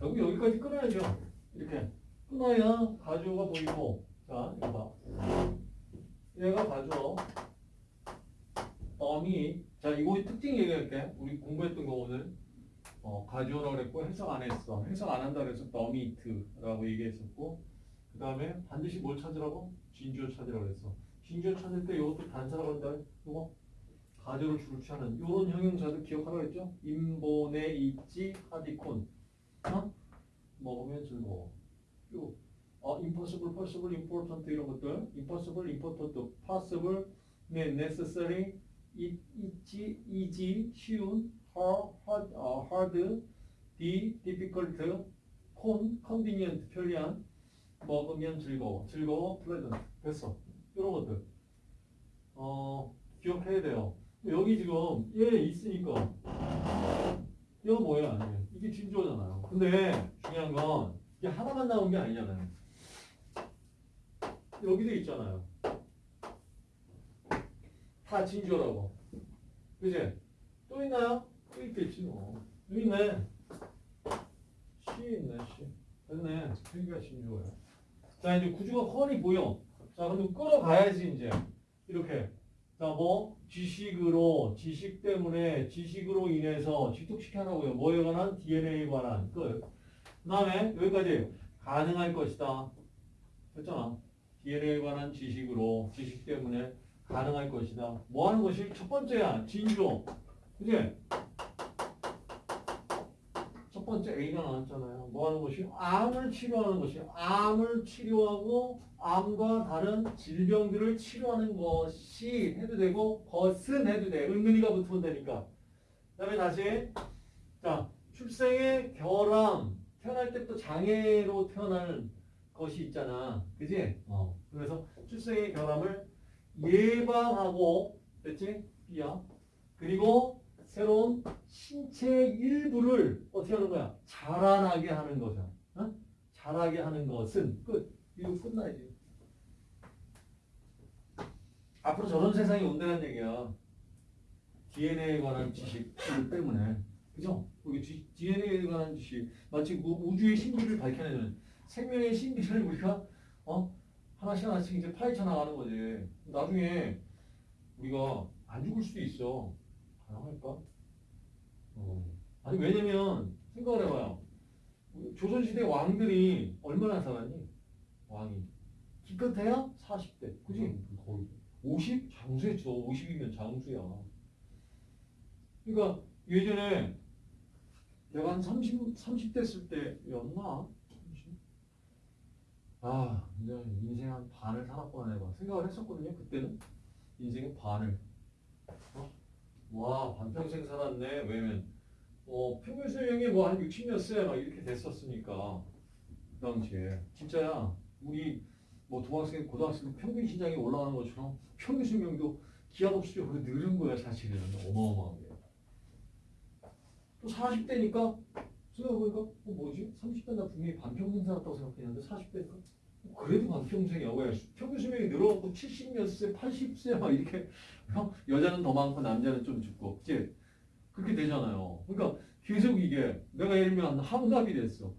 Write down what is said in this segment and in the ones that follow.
결국 여기까지 끊어야죠. 이렇게 끊어야 가주어가 보이고 자 이거 봐. 얘가 가주어 어미 자 이거 특징 얘기할게. 우리 공부했던 거 오늘 어, 가주어라고 그랬고 해석 안 했어. 해석 안 한다 그래서 더미트라고 얘기했었고 그 다음에 반드시 뭘 찾으라고? 진주어 찾으라고 그랬어. 진주어 찾을 때 이것도 단사라고 한다. 이거 가주어를 주로 취하는 이런 형용사들 기억하라고 했죠? 인본에 있지 하디콘 어? 먹으면 즐거워. 요 어, impossible, possible, important 이런 것들 impossible, important, possible, 네, necessary, 이- 있지, easy, 쉬운, hard, hard, 어, hard, the, difficult, con, convenient, 편리한, 먹으면 즐거워, 즐거워, pleasant. 됐어. 이런 것들. 어, 기억해야 돼요. 여기 지금 얘 있으니까 이거 뭐야? 이게 진주어잖아요. 근데 중요한 건 이게 하나만 나온 게 아니잖아요. 여기도 있잖아요. 다 진주어라고. 그지? 또 있나요? 또 있겠지 뭐. 여기 있네. 시 있네, 시. 됐네. 여기가 진주어야. 자, 이제 구조가 훤히 보여. 자, 그럼 끌어가야지, 이제. 이렇게. 자, 뭐? 지식으로, 지식 때문에, 지식으로 인해서 집중시켜라고요. 뭐에 관한? DNA에 관한. 끝. 그 다음에, 여기까지. 가능할 것이다. 됐잖아. DNA에 관한 지식으로, 지식 때문에 가능할 것이다. 뭐 하는 것이? 첫 번째야. 진조. 그지? 첫 번째 A가 나왔잖아요. 뭐 하는 것이? 암을 치료하는 것이. 암을 치료하고 암과 다른 질병들을 치료하는 것이 해도 되고 것은 해도 돼. 은근히가 붙으면 되니까. 그 다음에 다시 자 출생의 결함 태어날 때부터 장애로 태어날 것이 있잖아. 그지? 어. 그래서 출생의 결함을 예방하고 됐지? B야. 그리고 새로운 신체 일부를 어떻게 하는 거야? 자라나게 하는 거죠. 어? 자라게 하는 것은 끝. 이거 끝나야지. 앞으로 저런 세상이 온다는 얘기야. DNA에 관한 지식 때문에. 그죠? 여기 DNA에 관한 지식. 마치 그 우주의 신비를 밝혀내는 생명의 신비를 우리가 어? 하나씩 하나씩 이제 파헤쳐 나가는 거지. 나중에 우리가 안 죽을 수도 있어. 가능할까? 어. 아니 왜냐면 생각을 해봐요. 조선시대 왕들이 얼마나 살았니? 왕이 기껏해야 40대, 그지? 거의 50 장수했죠. 50이면 장수야. 그러니까 예전에 내가 한 30, 30 됐을 때였나? 30? 아, 인생 한 반을 살았구나 내가 생각을 했었거든요. 그때는 인생의 반을. 어? 와, 반평생 살았네. 왜냐면 어, 평균 수명이 뭐 한 60몇 세 막 이렇게 됐었으니까 그 당시에 진짜야. 우리 뭐 중학생, 고등학생 평균 신장이 올라가는 것처럼 평균 수명도 기한 없이 그렇게 늘은 거야 사실은 어마어마하게. 또 40대니까 생각해보니까 어, 뭐지? 30대 나 분명히 반평생 살았다고 생각했는데 40대니까 그래도 반평생이야. 왜? 평균 수명이 늘어갖고 70몇 세, 80세 막 이렇게 어? 여자는 더 많고 남자는 좀 죽고 그치? 그렇게 되잖아요. 그러니까 계속 이게 내가 예를 들면 한갑이 됐어.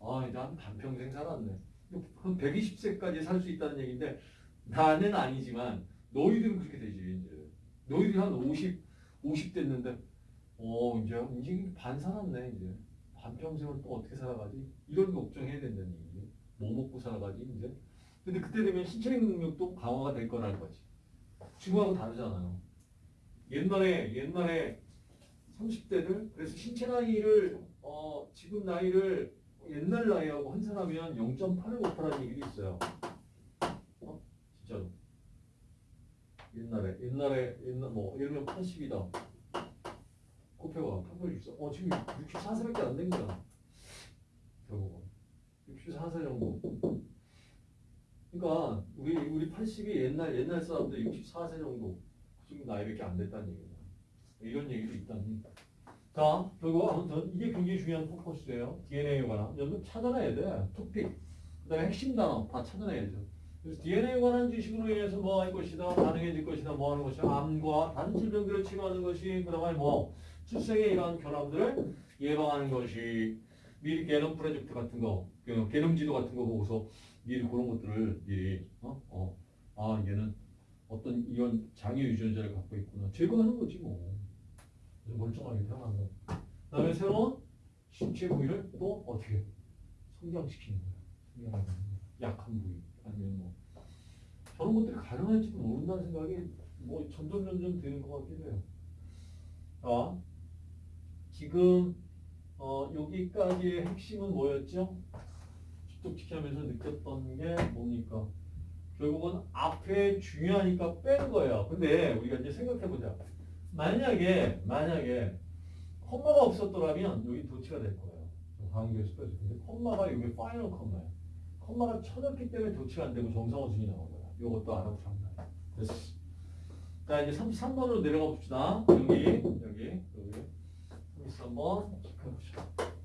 아, 이제 한 반평생 살았네. 한 120세까지 살 수 있다는 얘기인데 나는 아니지만 너희들은 그렇게 되지 이제. 너희들이 한 50, 50 됐는데 어 이제 인생이 반 살았네 이제. 반평생을 또 어떻게 살아가지? 이런 걱정해야 된다는 얘기지. 뭐 먹고 살아가지 이제. 근데 그때 되면 신체 능력도 강화가 될 거라는 거지. 지금하고 다르잖아요. 옛날에 옛날에 30대들 그래서 신체 나이를 어 지금 나이를 옛날 나이하고 환산하면 0.8을 못하라는 얘기도 있어요. 어? 진짜로. 옛날에 옛날에 옛날 뭐 예를 들면 80이다. 코페가 864. 어 지금 64세밖에 안 된 거야. 결국은 64세 정도. 그러니까 우리 우리 80이 옛날 옛날 사람들 64세 정도 지금 나이밖에 안 됐다는 얘기야. 이런 얘기도 있다니. 자, 결국 아무튼 이게 굉장히 중요한 포커스예요. DNA에 관한. 여러분 찾아내야 돼. 토픽. 그다음에 핵심 단어 다 찾아내야죠. 그래서 DNA에 관한 지식으로 인해서 뭐 할 것이다, 가능해질 것이다, 뭐 하는 것이다, 암과 다른 질병들을 치료하는 것이, 그 다음에 뭐 출생의 이러한 결함들을 예방하는 것이, 미리 개념 프로젝트 같은 거, 그 개념 지도 같은 거 보고서 미리 그런 것들을 미리 어, 어, 아 얘는 어떤 이런 장애 유전자를 갖고 있구나 제거하는 거지 뭐. 멀쩡하게 태어난 거. 그다음에 새로운 신체 부위를 또 어떻게 성장시키는 거야. 성장하는 거야. 약한 부위 아니면 뭐 저런 것들이 가능할지도 모른다는 생각이 뭐 점점 점점 드는 것 같기도 해요. 자, 지금 어, 여기까지의 핵심은 뭐였죠? 축적지키면서 느꼈던 게 뭡니까? 결국은 앞에 중요하니까 뺀 거예요. 근데 우리가 이제 생각해보자. 만약에 만약에 comma가 없었더라면 여기 도치가 될 거예요. 강의교수까지 근데 comma가 여기 final comma야. comma가 쳐졌기 때문에 도치가 안 되고 정상어순이 나온 거야. 이것도 말이야. 됐어. 자 이제 33번으로 내려가 봅시다. 여기 여기 여기 33번 체크해봅시다.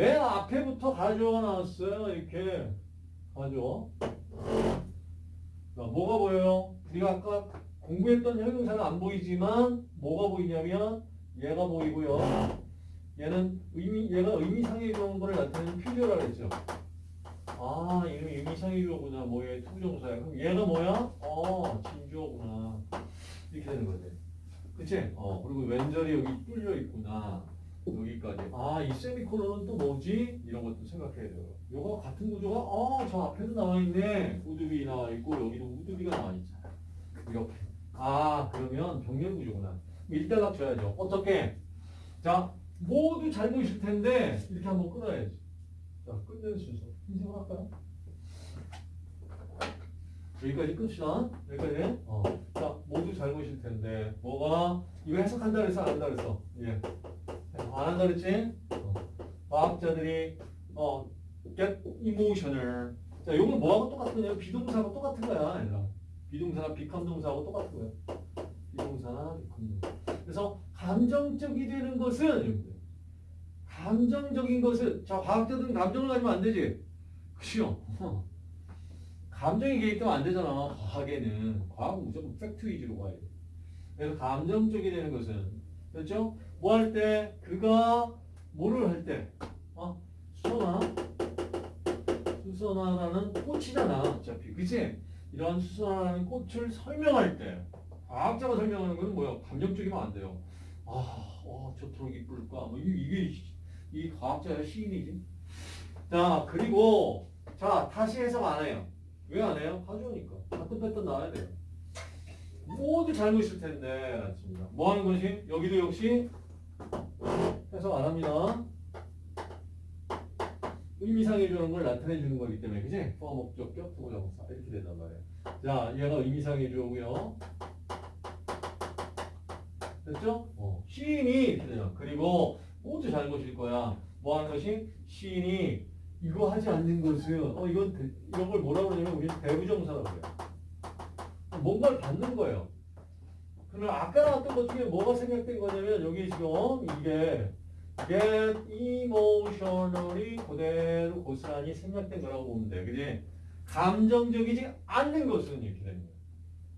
맨 앞에부터 가져가 나왔어요. 이렇게 가져. 자, 뭐가 보여요? 우리가 아까 공부했던 형용사는 안 보이지만 뭐가 보이냐면 얘가 보이고요. 얘는 의미 얘가 의미상의 거를 나타내는 필요라 그랬죠. 아, 이름이 의미상의 주어구나. 뭐얘 투부정사야. 그럼 얘가 뭐야? 어, 진주어구나. 이렇게 되는 거지. 그치? 어, 그리고 왼절이 여기 뚫려 있구나. 여기까지. 아, 이 세미콜론은 또 뭐지? 이런 것도 생각해야 돼요. 요거 같은 구조가, 어, 저 앞에도 나와 있네. 우드비 나와 있고, 여기도 우드비가 나와 있잖아. 이렇게. 아, 그러면 병렬 구조구나. 일단락 줘야죠. 어떻게? 자, 모두 잘 보이실 텐데, 이렇게 한번 끊어야지. 자, 끊는 순서. 인생을 할까요? 여기까지 끝이다. 여기까지. 어. 자, 모두 잘 보실 텐데, 뭐가, 이거 해석한다 그랬어, 안 한다 그랬어? 예. 안 한다 그랬지? 어. 과학자들이, 어, get emotional. 자, 요건 뭐하고 똑같으냐? 비동사하고 똑같은 거야, 얘들아. 비동사나 비감동사하고 똑같은 거야. 비동사나 비감동사. 그래서, 감정적이 되는 것은, 감정적인 것은, 자, 과학자들은 감정을 가지면 안 되지? 그죠? 감정이 개입되면 안 되잖아. 과학에는. 과학은 무조건 팩트 위주로 가야 돼. 그래서 감정적이 되는 것은, 그렇죠? 뭐 할 때, 그가 뭐를 할 때, 어? 수선화? 수선화라는 꽃이잖아. 어차피. 그치? 이런 수선화라는 꽃을 설명할 때, 과학자가 설명하는 건 뭐야? 감정적이면 안 돼요. 아, 와, 저토록 이쁠까? 뭐, 이- 이게, 이 과학자의 시인이지. 자, 그리고, 자, 다시 해석 안 해요. 왜 안 해요? 가져오니까. 같은 패턴 나와야 돼요. 모두 잘못일 텐데, 맞습니다. 뭐 하는 것이? 여기도 역시 해석 안 합니다. 의미상해 주는 걸 나타내 주는 거기 때문에, 그지? 포함 목적 격, 부고정사. 이렇게 된단 말이에요. 자, 얘가 의미상해 주고요. 됐죠? 어. 시인이 돼요. 그리고 모두 잘못일 거야. 뭐 하는 것이? 시인이 이거 하지 않는 것은 어 이건 대- 이런 걸 뭐라고 그러냐면 우리는 대부정사라고 그래요. 뭔가를 받는 거예요. 그러면 아까 나왔던 것 중에 뭐가 생략된 거냐면 여기 지금 이게 get emotionally 그대로 고스란히 생략된 거라고 보면 돼. 그지? 감정적이지 않는 것은 이렇게 되는 거예요.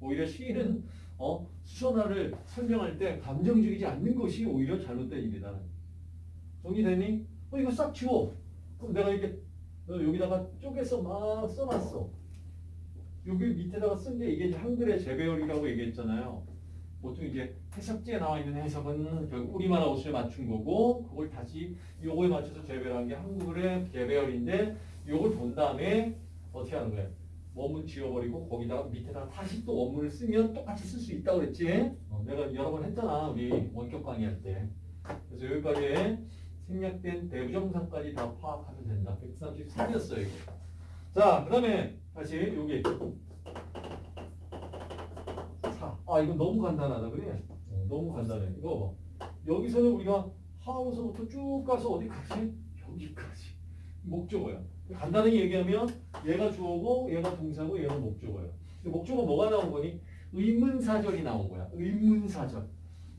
오히려 시인은 어, 수선화를 설명할 때 감정적이지 않는 것이 오히려 잘못된 일이다. 정리되니? 어, 이거 싹 지워. 그럼 내가 이렇게 어, 여기다가 쪼개서 막 써놨어. 여기 밑에다가 쓴 게 이게 한글의 재배열이라고 얘기했잖아요. 보통 이제 해석지에 나와 있는 해석은 결국 우리말 옷을 맞춘 거고 그걸 다시 요거에 맞춰서 재배한 게 한글의 재배열인데 요걸 본 다음에 어떻게 하는 거야? 원문 지워버리고 거기다가 밑에다가 다시 또 원문을 쓰면 똑같이 쓸 수 있다고 그랬지? 어, 내가 여러 번 했잖아 우리 원격 강의할 때. 그래서 여기까지 생략된 대부정사까지 다 파악하면 된다. 133이었어요 이거. 자, 그 다음에 다시 여기 4. 아, 이거 너무 간단하다 그래? 어, 너무 간단해. 이거 봐. 여기서는 우리가 하우서부터 쭉 가서 어디까지? 여기까지. 목적어야. 간단하게 얘기하면 얘가 주어고 얘가 동사고 얘가 목적어야. 목적어 뭐가 나온 거니? 의문사절이 나온 거야. 의문사절.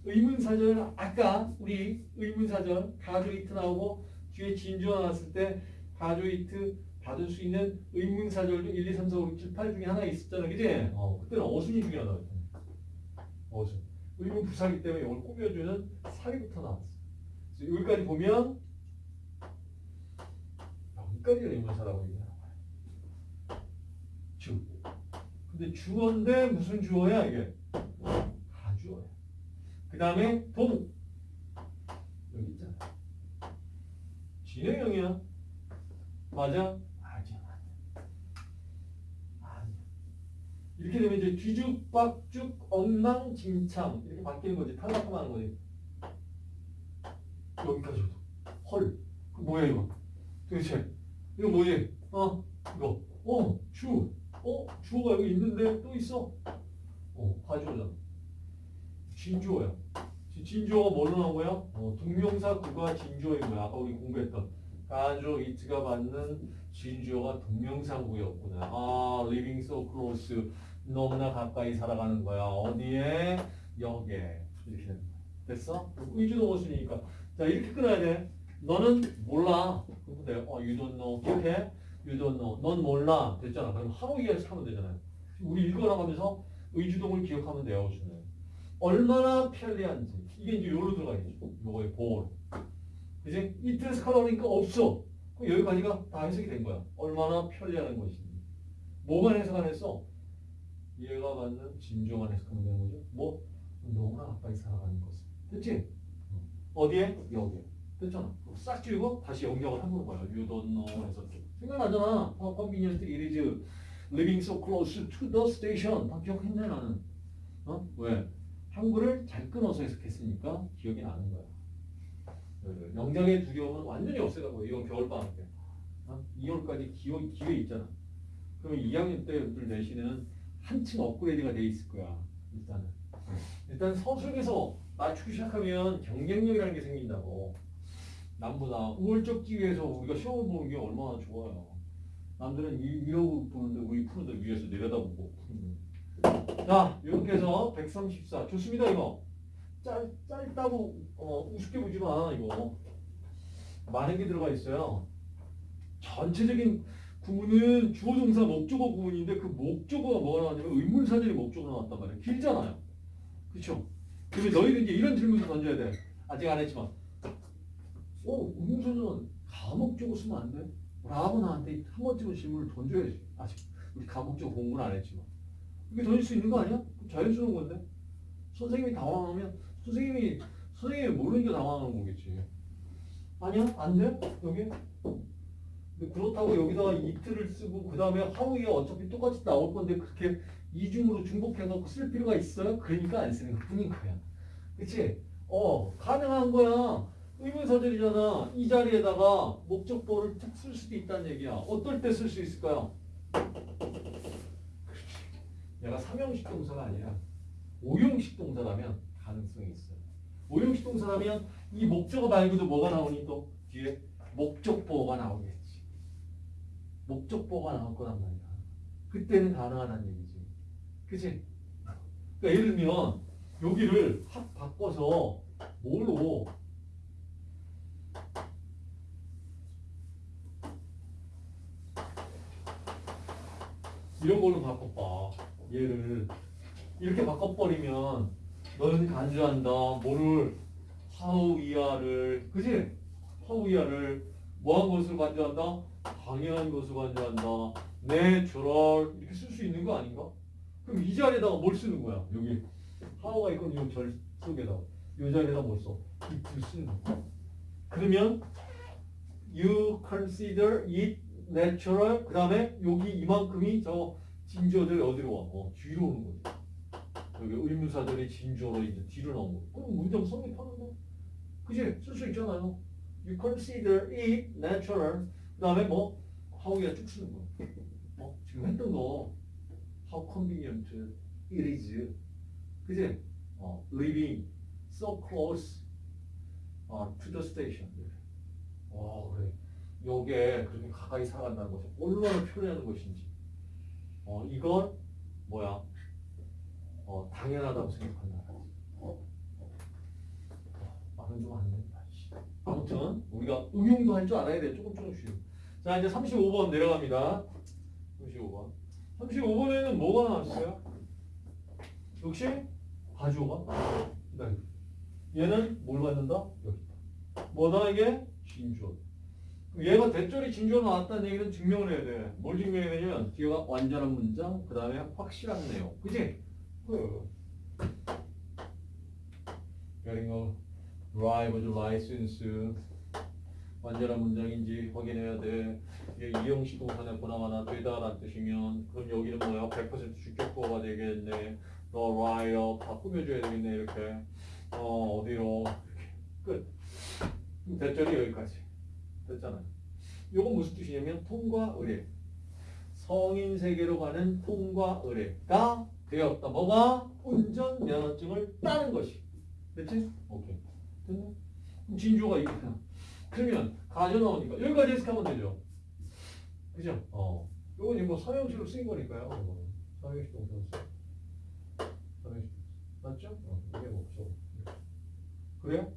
의문사절 아까 우리 의문사절 가조이트 나오고 뒤에 진주어 나왔을 때 가조이트 받을 수 있는 의문사절도 1, 2, 3, 4, 5, 6, 7, 8 중에 하나 있었잖아 그지? 어, 그때는 어순이 였잖아 어순 의문 부사기 때문에 이걸 꾸며주는 사기부터 나왔어 여기까지 보면 끝까지 의문사라고 얘기하는 거야. 주. 근데 주어인데 무슨 주어야 이게? 가주어야. 그 다음에 동. 여기 있잖아. 진행형이야. 맞아? 아니야. 아니야. 이렇게 되면 이제 뒤죽박죽 엉망진창 이렇게 바뀌는 거지. 탈락하는 거지. 여기까지도. 헐. 그 뭐야 이거? 도대체 이거 뭐지? 어? 이거. 어? 주. 어? 주어가 여기 있는데 또 있어. 어? 가주어잖아. 진주어야. 지- 진주어가 뭘로 나온 거야? 어, 동명사 구가 진주어인 거야. 아까 우리 공부했던. 가주 이트가 받는 진주어가 동명사 구였구나. 아, living so close. 너무나 가까이 살아가는 거야. 어디에? 여기에. 이렇게 되는 거야. 됐어? 의주동어 순이니까. 자, 이렇게 끊어야 돼. 너는 몰라. 그럼 돼. 어, you don't know. 기억해? You don't know. 넌 몰라. 됐잖아. 그럼 하고 이해하면 되잖아요. 우리 읽어나가면서 의주동을 기억하면 돼요. 주는. 얼마나 편리한지. 이게 이제 요로 들어가겠죠. 요거의 볼. 그지? 이틀에서 카라니까 없어. 그럼 여기까지가 다 해석이 된 거야. 얼마나 편리한 것인지. 뭐만 해석 안 했어? 얘가 받는 진조만 해석하면 되는 거죠. 뭐? 너무나 가까이 살아가는 것을. 됐지? 어디에? 여기에. 됐잖아. 그럼 싹 지우고 다시 연결을 해보는 거야. You don't know 해서. 생각나잖아. How convenient it is living so close to the station. 다 기억했네 나는. 어? 왜? 한글을 잘 끊어서 해석했으니까 기억이 나는 거야. 그 명작의 두려움은 완전히 없애가고 이건 겨울방학 때. 어? 2월까지 기회, 있잖아. 그러면 2학년 때들 내신은 한층 업그레이드가 돼 있을 거야. 일단은. 일단 서술에서 맞추기 시작하면 경쟁력이라는 게 생긴다고. 남보다 우월적 기회에서 우리가 시험을 보는 게 얼마나 좋아요. 남들은 이, 이러고 보는데 우리 푸는데 위에서 내려다보고. 자, 이렇게 해서 134. 좋습니다, 이거. 짧, 짧다고, 어, 우습게 보지 마, 이거. 많은 게 들어가 있어요. 전체적인 구문은 주어, 동사, 목적어 구문인데 그 목적어가 뭐가 나왔냐면 의문사절이 목적어로 나왔단 말이에요. 길잖아요. 그쵸? 그러면 너희들 이제 이런 질문을 던져야 돼. 아직 안 했지만. 어, 의문사절은 가목적어 쓰면 안 돼? 라고 나한테 한 번쯤은 질문을 던져야지. 아직 우리 가목적어 공부는 안 했지만. 이게 던질 수 있는 거 아니야? 자연스러운 건데. 선생님이 당황하면 선생님이 선생님이 모르니까 당황하는 거겠지. 아니야? 안 돼? 여기? 근데 그렇다고 여기다가 이틀을 쓰고 그 다음에 하우에 어차피 똑같이 나올 건데 그렇게 이중으로 중복해서 쓸 필요가 있어요? 그러니까 안 쓰는 것 뿐인 거야. 그치? 어, 가능한 거야. 의문사절이잖아. 이 자리에다가 목적보를 툭 쓸 수도 있다는 얘기야. 어떨 때 쓸 수 있을까요? 얘가 삼형식 동사가 아니라 오형식 동사라면 가능성이 있어요. 오형식 동사라면 이 목적어 말고도 뭐가 나오니 또 뒤에 목적보가 나오겠지. 목적보가 나올 거란 말이야. 그때는 가능하다는 얘기지. 그치? 그러니까 예를 들면 여기를 확 바꿔서 뭘로 이런 걸로 바꿔봐. 얘를 이렇게 바꿔버리면 너는 간주한다. 뭐를 how 이하를 그지? how 이하를 뭐한 것으로 간주한다? 당연한 것으로 간주한다. natural 이렇게 쓸 수 있는 거 아닌가? 그럼 이 자리에다가 뭘 쓰는 거야? 여기 how가 있거든 이절 속에다 이 자리에다 뭘 써? it를 쓰는 거야. 그러면 you consider it natural 그 다음에 여기 이만큼이 저 진주어들이 어디로 와? 어, 뒤로 오는 거지. 여기 의문사들이 진주어로 이제 뒤로 나온 거. 그럼 문장 성립하는데? 그지? 쓸 수 있잖아요. You consider it natural. 그 다음에 뭐? how야 쭉 쓰는 거. 어? 지금 했던 거. How convenient it is. 그지? 어, living so close 어, to the station. 와 그래. 요게 그렇게 가까이 살아간다는 것이 얼마나 편리한 것인지. 어, 이건 뭐야? 어, 당연하다고 생각한다. 어? 말은 좀 안. 씨. 아무튼 우리가 응용도 할 줄 알아야 돼. 조금 조금씩. 자 이제 35번 내려갑니다. 35번. 35번에는 뭐가 나왔어요? 역시 가주어가 기다려. 얘는 뭘 받는다? 여기. 뭐다 이게? 그럼 얘가 대절이 진주가 나왔다는 얘기는 증명을 해야 돼. 뭘 증명해야 되냐면 뒤가 완전한 문장, 그 다음에 확실한 내용. 그지? 그 a driver's license 완전한 문장인지 확인해야 돼. 이게 이형식 동사에 보나마나 되다라는 뜻이면 그럼 여기는 뭐야? 100% 주격보가 되겠네. 너 라이어 다 꾸며줘야 되겠네 이렇게. 어 어디로 끝. 대절이 여기까지 됐잖아요. 요건 무슨 뜻이냐면 통과 의뢰. 성인 세계로 가는 통과 의뢰가 되었다. 뭐가 운전 면허증을 따는 것이. 됐지? 오케이. 진주가 이거야. 그러면 가져 나오니까 여기까지 해석하면 되죠. 그죠? 어. 요건 뭐 서형식으로 쓰인 거니까요. 이거는. 서형식 동사 써. 서형식. 맞죠? 어, 이게 뭐 없어. 그래요?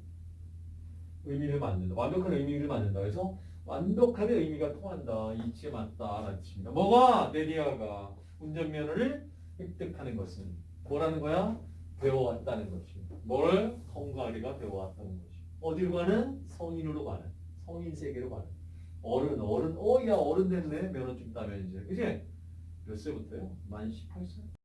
의미를 만든다. 완벽한 의미를 만든다. 그래서 완벽하게 의미가 통한다. 이치에 맞다. 라는 뜻입니다. 뭐가? 데리아가 운전면허를 획득하는 것은 뭐라는 거야? 배워왔다는 것입니다. 뭘? 통과리가 배워왔다는 것이. 어디로 가는? 성인으로 가는. 성인 세계로 가는. 어른, 어른, 어, 야, 어른 됐네. 면허증 따면 이제. 그지? 몇 세부터요? 만 18세?